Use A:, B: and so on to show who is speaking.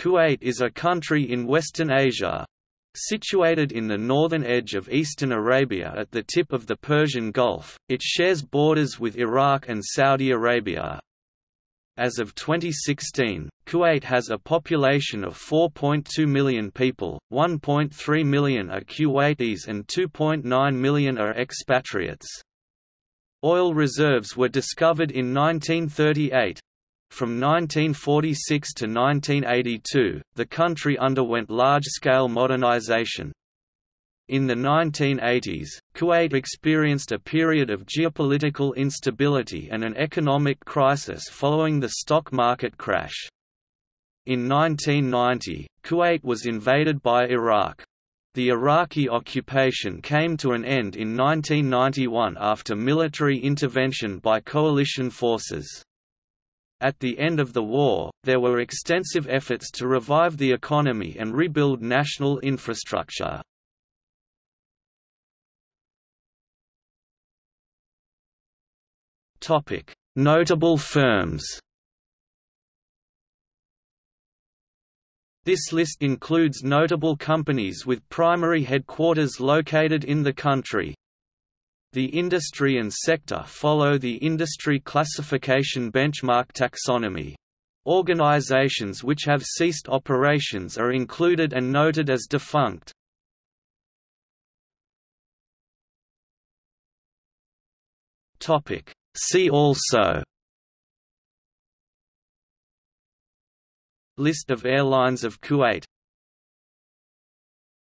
A: Kuwait is a country in Western Asia. Situated in the northern edge of eastern Arabia at the tip of the Persian Gulf, it shares borders with Iraq and Saudi Arabia. As of 2016, Kuwait has a population of 4.2 million people, 1.3 million are Kuwaitis and 2.9 million are expatriates. Oil reserves were discovered in 1938, from 1946 to 1982, the country underwent large-scale modernization. In the 1980s, Kuwait experienced a period of geopolitical instability and an economic crisis following the stock market crash. In 1990, Kuwait was invaded by Iraq. The Iraqi occupation came to an end in 1991 after military intervention by coalition forces. At the end of the war, there were extensive efforts to revive the economy and rebuild national infrastructure. Notable firms This list includes notable companies with primary headquarters located in the country. The industry and sector follow the industry classification benchmark taxonomy. Organizations which have ceased operations are included and noted as defunct. See also List of airlines of Kuwait